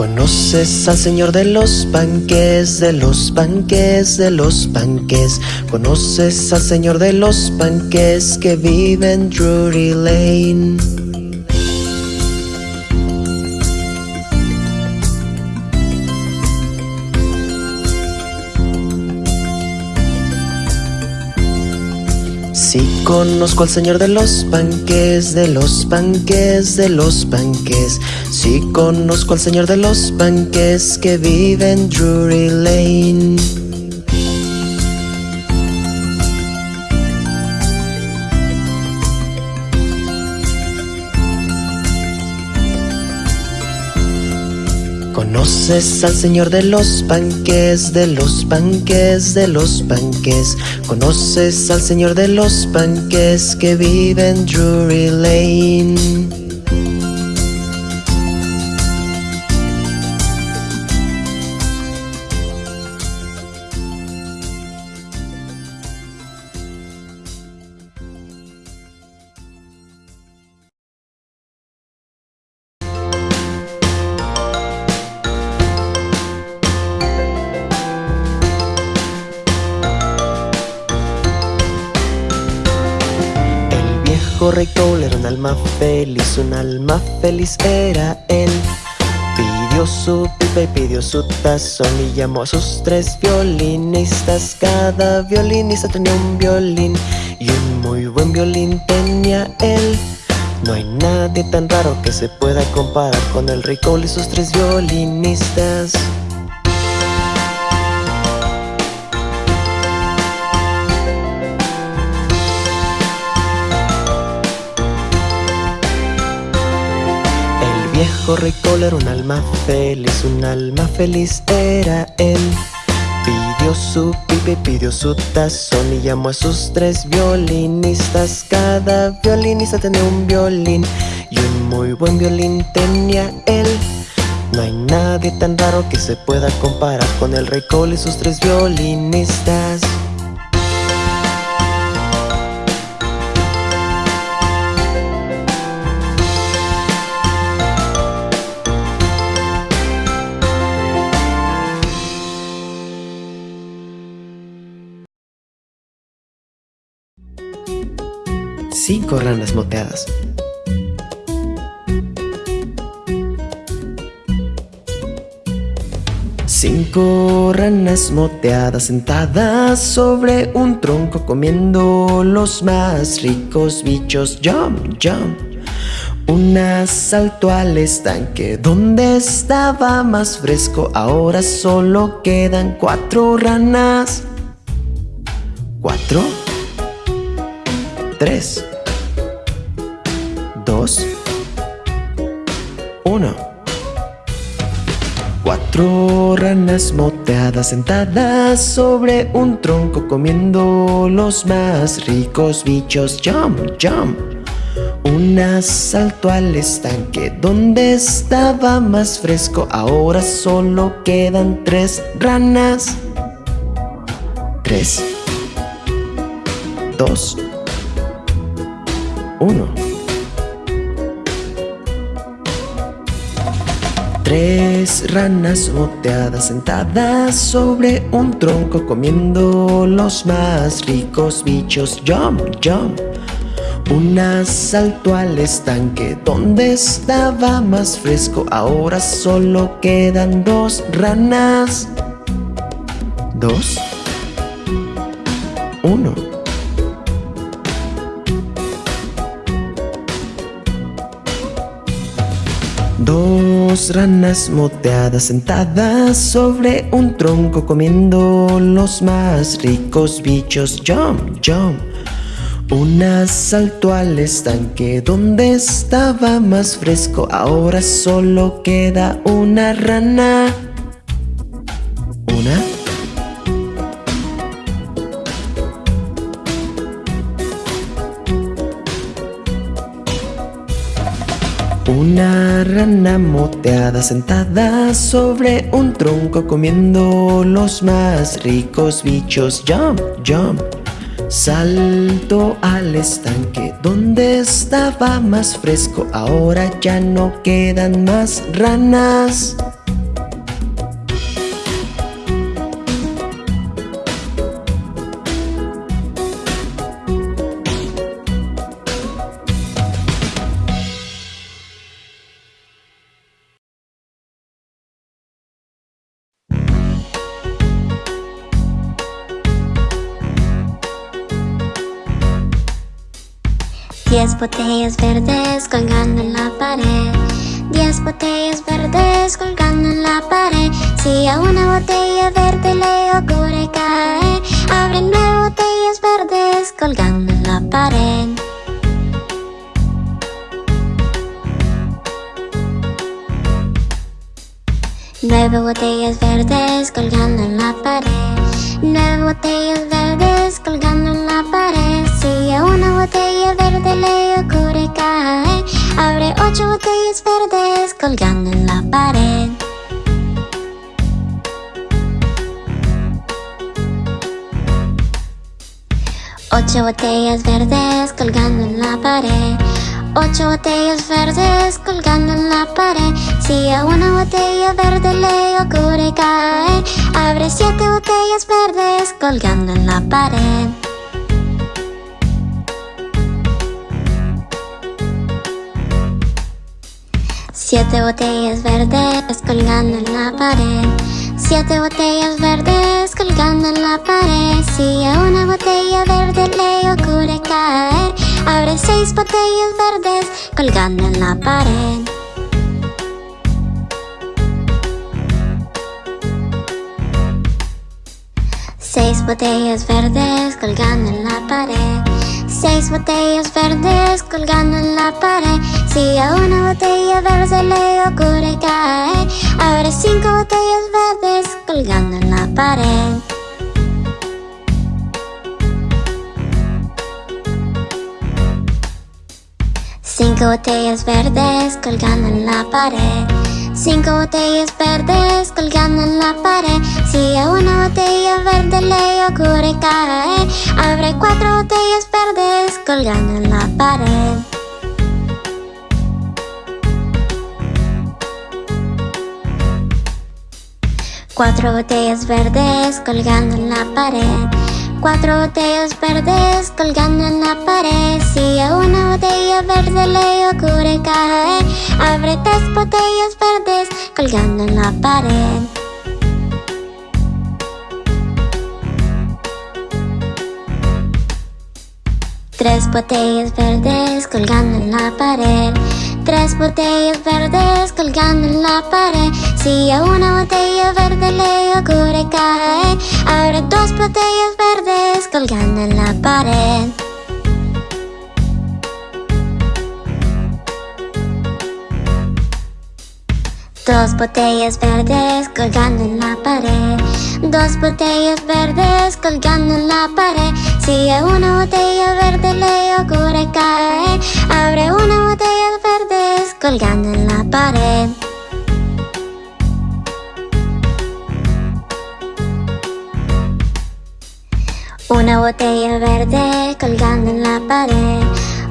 ¿Conoces al señor de los panques, de los panques, de los panques? ¿Conoces al señor de los panques que vive en Drury Lane? Conozco al señor de los panques, de los panques, de los panques Sí conozco al señor de los panques que vive en Drury Lane ¿Conoces al señor de los panques, de los panques, de los panques? ¿Conoces al señor de los panques que vive en Drury Lane? Feliz, un alma feliz era él. Pidió su pipa y pidió su tazón y llamó a sus tres violinistas. Cada violinista tenía un violín y un muy buen violín tenía él. No hay nadie tan raro que se pueda comparar con el rey Cole y sus tres violinistas viejo rey era un alma feliz, un alma feliz era él. Pidió su pipe, pidió su tazón y llamó a sus tres violinistas. Cada violinista tenía un violín y un muy buen violín tenía él. No hay nadie tan raro que se pueda comparar con el rey Cole y sus tres violinistas Cinco ranas moteadas. Cinco ranas moteadas sentadas sobre un tronco comiendo los más ricos bichos. Jump, jump. Una saltó al estanque donde estaba más fresco. Ahora solo quedan cuatro ranas. ¿Cuatro? Tres. 2 1 Cuatro ranas moteadas sentadas sobre un tronco comiendo los más ricos bichos. Jump, jump Una saltó al estanque donde estaba más fresco. Ahora solo quedan tres ranas. Tres. Dos. Uno Tres ranas moteadas sentadas sobre un tronco comiendo los más ricos bichos. Jump, jump. Una saltó al estanque donde estaba más fresco. Ahora solo quedan dos ranas. Dos. Uno. Dos ranas moteadas sentadas sobre un tronco comiendo los más ricos bichos. Jump, jump. Una saltó al estanque donde estaba más fresco. Ahora solo queda una rana. Moteada sentada sobre un tronco comiendo los más ricos bichos. Jump, jump. Salto al estanque donde estaba más fresco. Ahora ya no quedan más ranas. Botellas verdes colgando en la pared. Diez botellas verdes colgando en la pared. Si a una botella verde le ocurre caer Abre nueve botellas verdes colgando en la pared. Nueve botellas verdes colgando en la pared Nueve botellas verdes colgando en la pared. Si a una botella verde le ocurre caer. Abre ocho botellas verdes colgando en la pared. Ocho botellas verdes colgando en la pared. Ocho botellas verdes colgando en la pared. Si a una botella verde le ocurre caer Abre siete botellas verdes colgando en la pared. Siete botellas verdes colgando en la pared. Siete botellas verdes colgando en la pared. Si a una botella verde le ocurre caer Abre seis botellas verdes colgando en la pared Seis botellas verdes colgando en la pared. Seis botellas verdes colgando en la pared. Si a una botella verde le ocurre caer Abre cinco botellas verdes colgando en la pared. Cinco botellas verdes colgando en la pared. Cinco botellas verdes colgando en la pared Si a una botella verde le ocurre caer Abre cuatro botellas verdes colgando en la pared. Cuatro botellas verdes colgando en la pared. Cuatro botellas verdes colgando en la pared. Si a una botella verde le ocurre caer Abre tres botellas verdes colgando en la pared Tres botellas verdes colgando en la pared. Tres botellas verdes colgando en la pared. Si a una botella verde le ocurre caer Abre dos botellas verdes colgando en la pared. Dos botellas verdes colgando en la pared. Dos botellas verdes colgando en la pared Si a una botella verde le ocurre caer Abre una botella verdes colgando en la pared. Una botella verde colgando en la pared.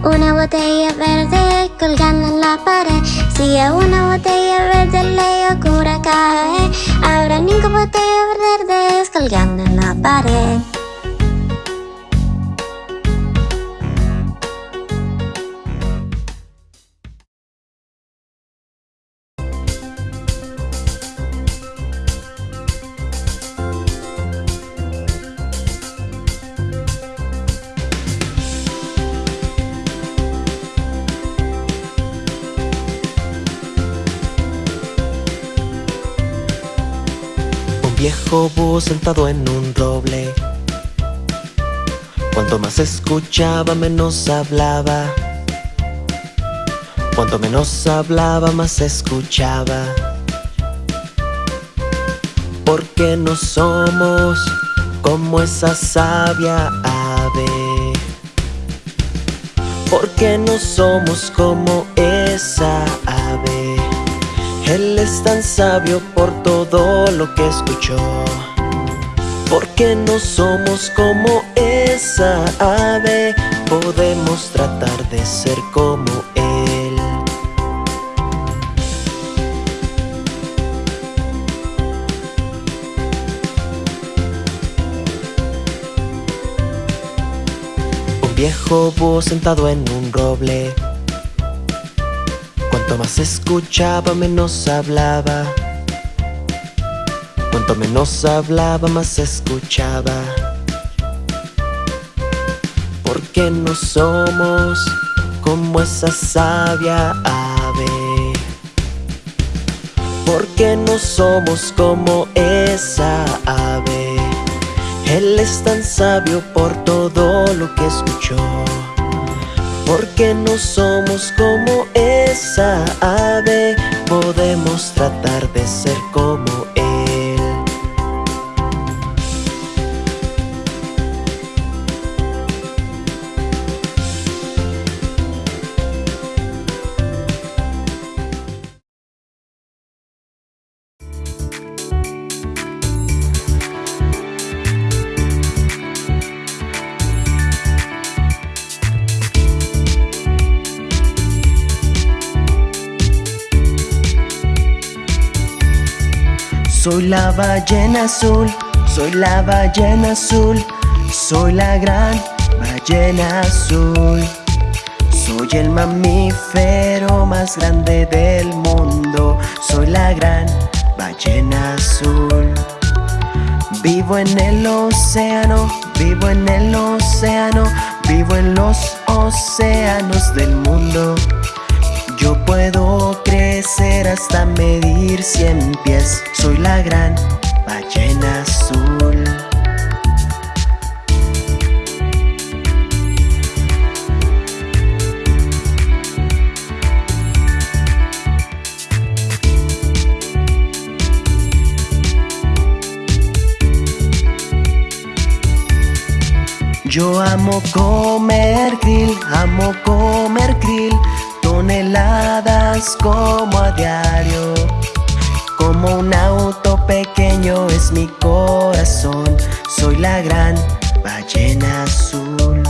Una botella verde colgando en la pared. Si una botella verde le ocurre caer Habrá cinco botellas verdes colgando en la pared Sentado en un roble. Cuanto más escuchaba, menos hablaba. Cuanto menos hablaba, más escuchaba. Porque no somos como esa sabia ave. Porque no somos como esa ave él es tan sabio por todo lo que escuchó. Porque no somos como esa ave Podemos tratar de ser como él. Un viejo búho sentado en un roble Cuanto más escuchaba, menos hablaba. Cuanto menos hablaba, más escuchaba. Porque no somos como esa sabia ave. Porque no somos como esa ave. Él es tan sabio por todo lo que escuchó. Porque no somos como esa ave, podemos tratar de ser como la ballena azul, soy la ballena azul, soy la gran ballena azul. Soy el mamífero más grande del mundo, soy la gran ballena azul. Vivo en el océano, vivo en el océano, vivo en los océanos del mundo. Yo puedo crecer hasta medir cien pies, soy la gran ballena azul. Yo amo comer krill, amo comer krill, toneladas como a diario. Como un auto pequeño es mi corazón, soy la gran ballena azul.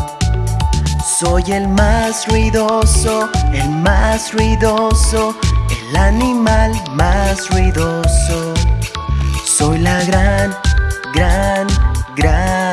Soy el más ruidoso, el más ruidoso, el animal más ruidoso. Soy la gran, gran, gran,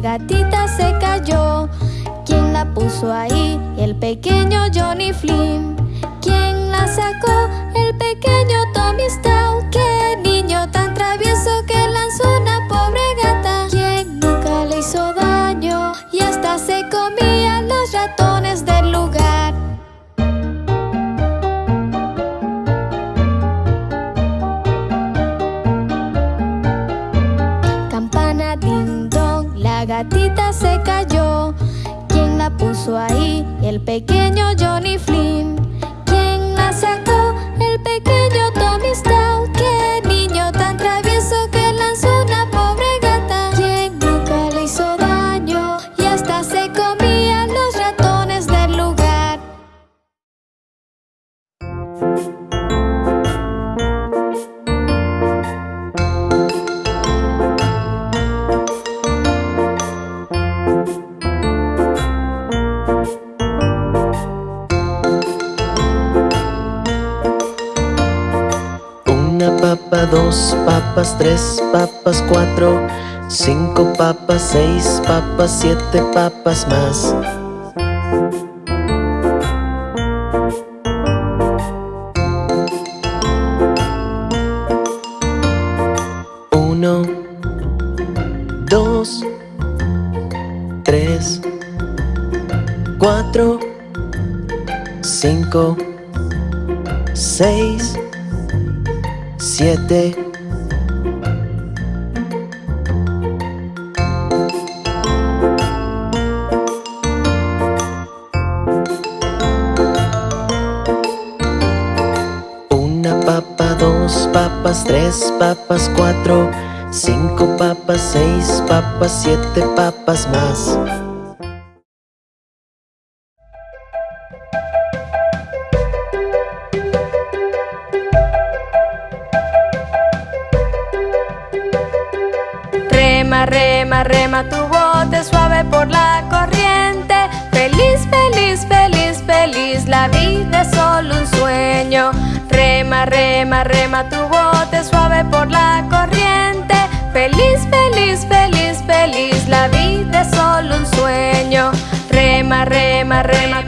gatita se cayó. ¿Quién la puso ahí? El pequeño Johnny Flynn. ¿Quién la sacó? El pequeño Tommy Stout. ¡Qué niño tan travieso que ahí? El pequeño Johnny Flynn. Dos papas, tres papas, cuatro, cinco papas, seis papas, siete papas más. Siete papas más. Rema, rema, tu bote suave por la corriente Feliz, feliz, feliz, feliz, la vida es solo un sueño Rema, rema, rema, tu bote suave por la corriente rema,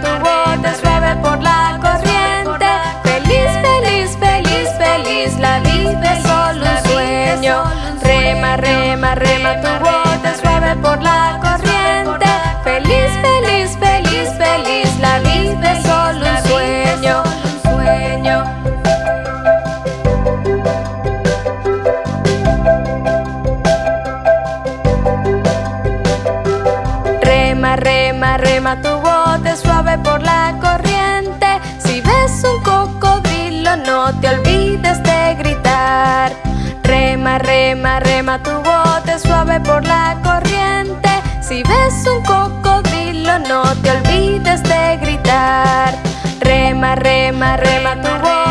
Rema, rema, tu bote suave por la corriente. Si ves un cocodrilo no te olvides de gritar. Rema, rema, rema, tu bote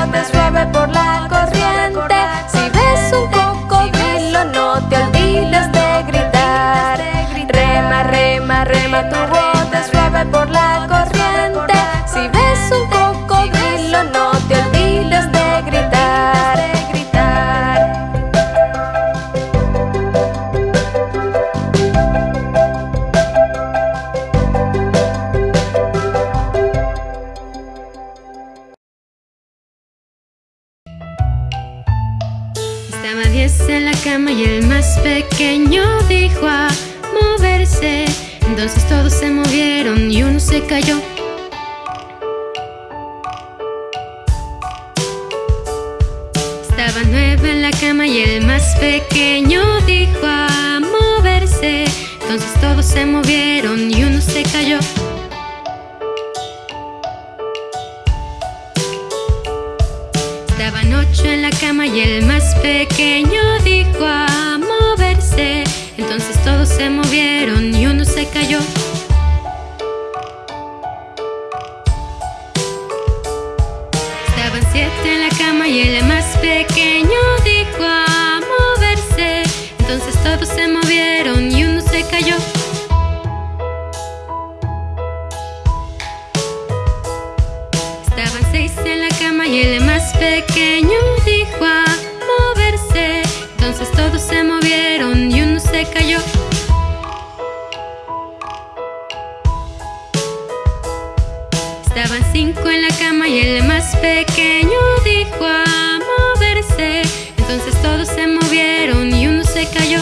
Todos se movieron y uno se cayó. Estaban ocho en la cama y el más pequeño dijo a moverse. Entonces todos se movieron y uno se cayó. Cayó. Estaban cinco en la cama y el más pequeño dijo a moverse. Entonces todos se movieron y uno se cayó.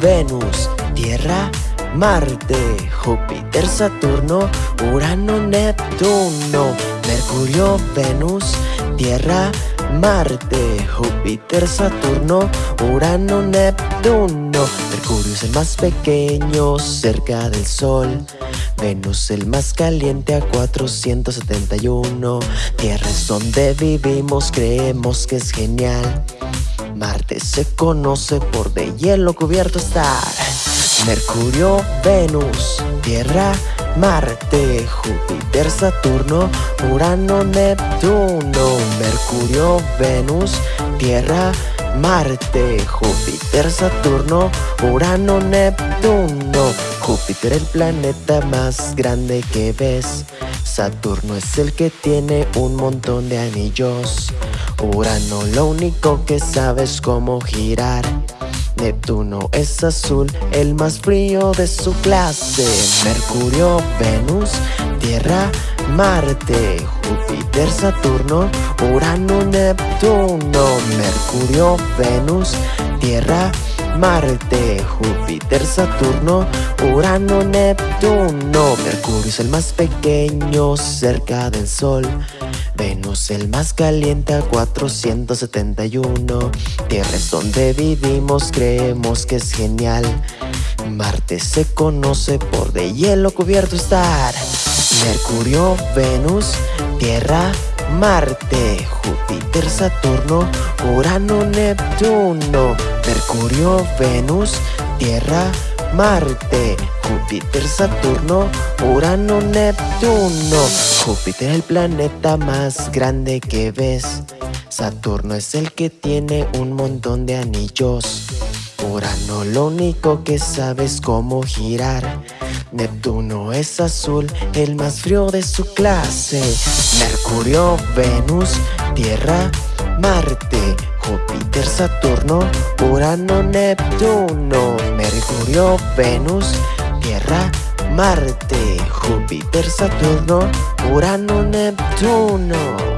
Venus, Tierra, Marte, Júpiter, Saturno, Urano, Neptuno, Mercurio, Venus, Tierra, Marte, Júpiter, Saturno, Urano, Neptuno. Mercurio es el más pequeño cerca del Sol. Venus el más caliente a 471. Tierra es donde vivimos, creemos que es genial. Marte se conoce por de hielo cubierto estar. Mercurio, Venus, Tierra, Marte, Júpiter, Saturno, Urano, Neptuno, Mercurio, Venus, Tierra, Marte, Júpiter, Saturno, Urano, Neptuno. Júpiter el planeta más grande que ves. Saturno es el que tiene un montón de anillos. Urano lo único que sabe es cómo girar. Neptuno es azul, el más frío de su clase. Mercurio, Venus, Tierra, Marte, Júpiter, Saturno, Urano, Neptuno. Mercurio, Venus, Tierra, Marte, Júpiter, Saturno, Urano, Neptuno. Mercurio es el más pequeño cerca del Sol. Venus el más caliente a 471 Tierra es donde vivimos, creemos que es genial. Marte se conoce por de hielo cubierto estar. Mercurio, Venus, Tierra, Marte, Júpiter, Saturno, Urano, Neptuno. Mercurio, Venus, Tierra, Marte, Júpiter, Saturno, Urano, Neptuno. Júpiter el planeta más grande que ves. Saturno es el que tiene un montón de anillos. Urano lo único que sabe es cómo girar. Neptuno es azul, el más frío de su clase. Mercurio, Venus, Tierra, Marte, Júpiter, Saturno, Urano, Neptuno, Mercurio, Venus, Marte, Júpiter, Saturno, Urano, Neptuno.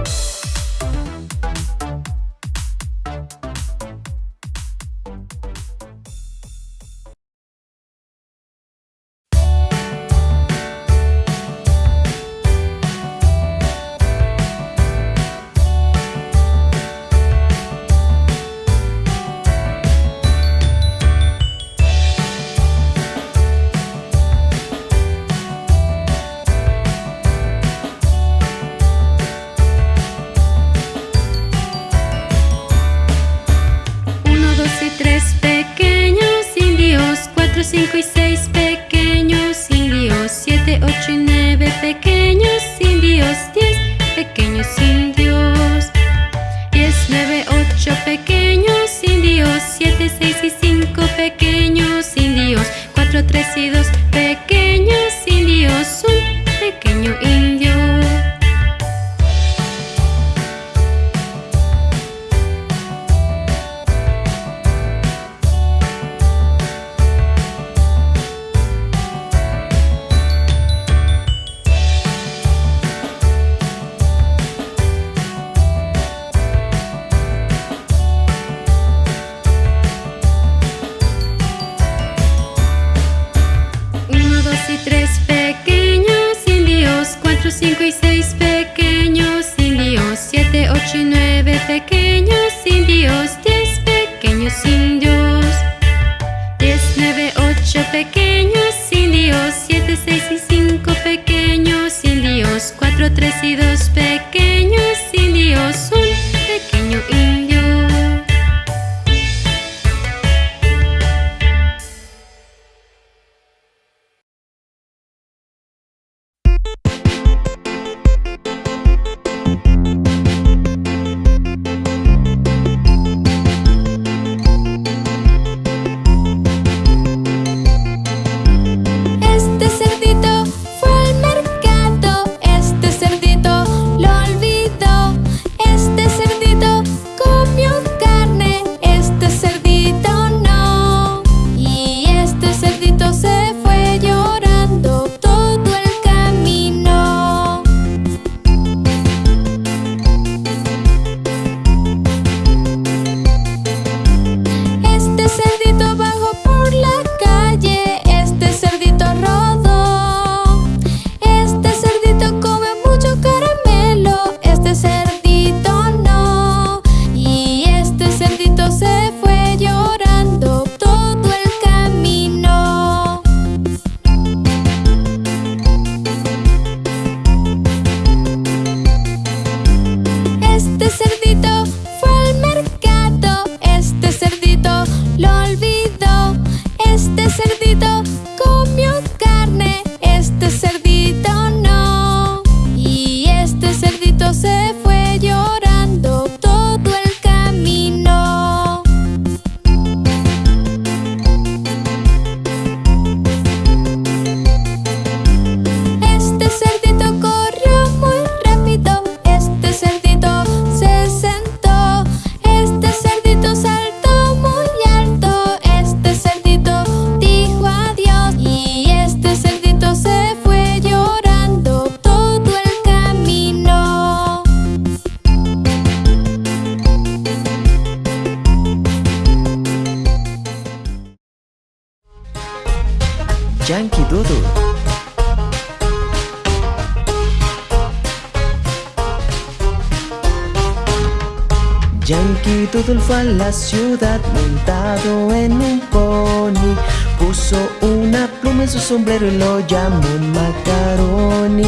La ciudad montado en un pony. Puso una pluma en su sombrero y lo llamó Macaroni.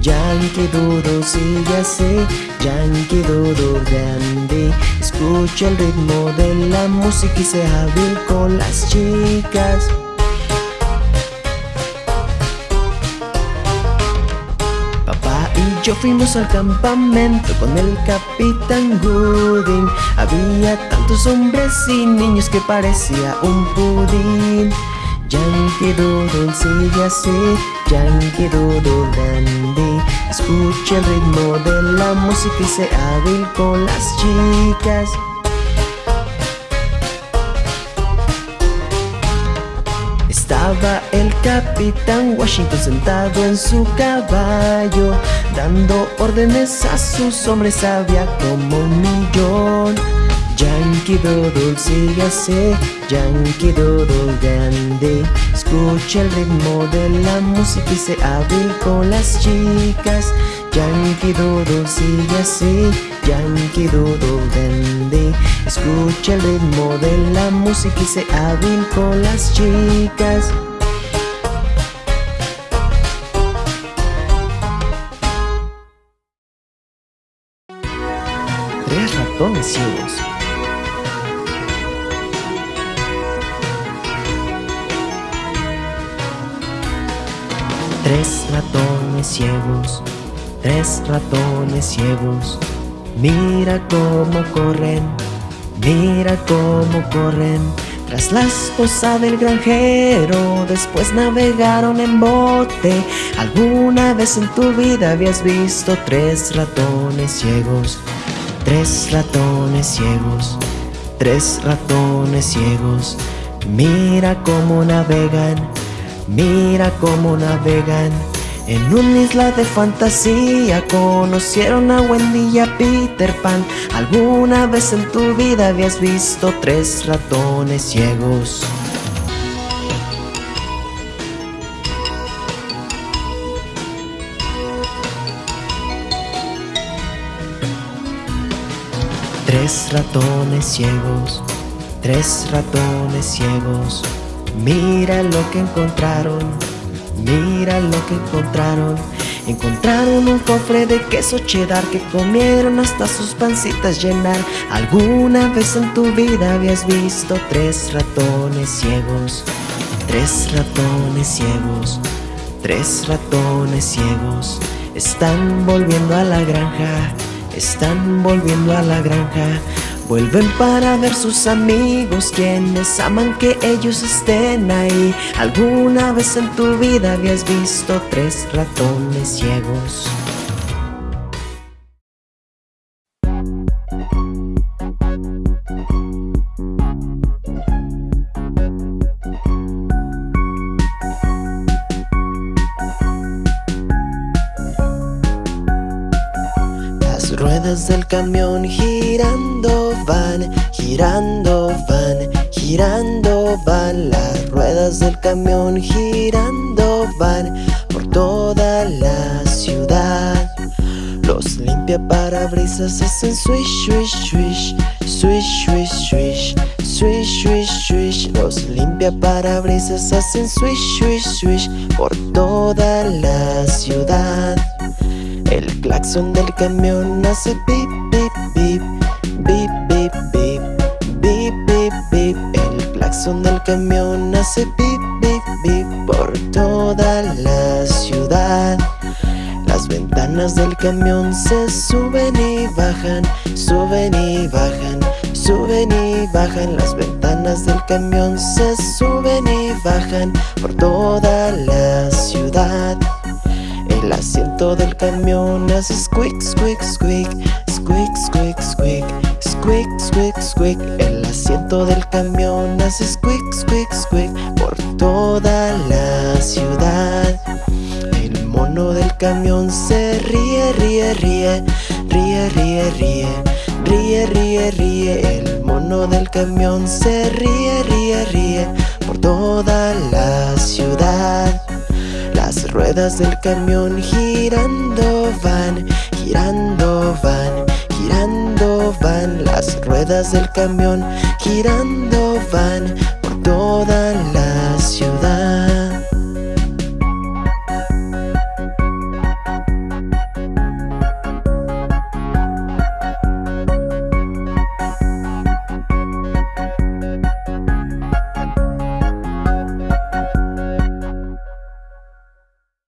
Yankee Doodle sigue así, Yankee Doodle grande. Escucha el ritmo de la música y se hábil con las chicas yo fuimos al campamento con el capitán Gooding. Había tantos hombres y niños que parecía un pudín. Yankee Doodle sigue así, Yankee Doodle dandy. Escucha el ritmo de la música y se hábil con las chicas. Estaba el capitán Washington sentado en su caballo Dando órdenes a sus hombres había como un millón. Yankee Doodle sigue así, Yankee Doodle grande. Escucha el ritmo de la música y se hábil con las chicas. Yankee Doodle sigue así, Yankee Doodle grande. Escucha el ritmo de la música y se hábil con las chicas Tres ratones ciegos Tres ratones ciegos, Mira cómo corren, mira cómo corren. Tras la esposa del granjero, después navegaron en bote. ¿Alguna vez en tu vida habías visto tres ratones ciegos? Tres ratones ciegos, tres ratones ciegos. Mira cómo navegan, mira cómo navegan. En una isla de fantasía conocieron a Wendy y a Peter Pan. ¿Alguna vez en tu vida habías visto tres ratones ciegos? Tres ratones ciegos, tres ratones ciegos. Mira lo que encontraron Mira lo que encontraron. Encontraron un cofre de queso cheddar que comieron hasta sus pancitas llenar. ¿Alguna vez en tu vida habías visto tres ratones ciegos? Tres ratones ciegos, tres ratones ciegos. Están volviendo a la granja, están volviendo a la granja Vuelven para ver sus amigos quienes aman que ellos estén ahí ¿Alguna vez en tu vida habías visto tres ratones ciegos? Ruedas del camión girando van, girando van, girando van. Las ruedas del camión girando van por toda la ciudad. Los limpia parabrisas hacen swish, swish, swish Swish, swish, swish, swish, swish, swish. Los limpia parabrisas hacen swish, swish, swish por toda la ciudad claxon del camión hace pip, pip, pip Bip, bip, bip Bip, bip, bip El claxon del camión hace pip, bip, bip Por toda la ciudad. Las ventanas del camión se suben y bajan Suben y bajan Suben y bajan. Las ventanas del camión se suben y bajan Por toda la ciudad el asiento del camión hace squeak, squeak, squeak Squeak, squeak, squeak Squeak, squeak, squeak El asiento del camión hace squeak, squeak, squeak Por toda la ciudad. El mono del camión se ríe, ríe, ríe Ríe, ríe, ríe Ríe, ríe, ríe. El mono del camión se ríe, ríe, ríe Por toda la ciudad ruedas del camión girando van, girando van, girando van. Las ruedas del camión girando van por toda la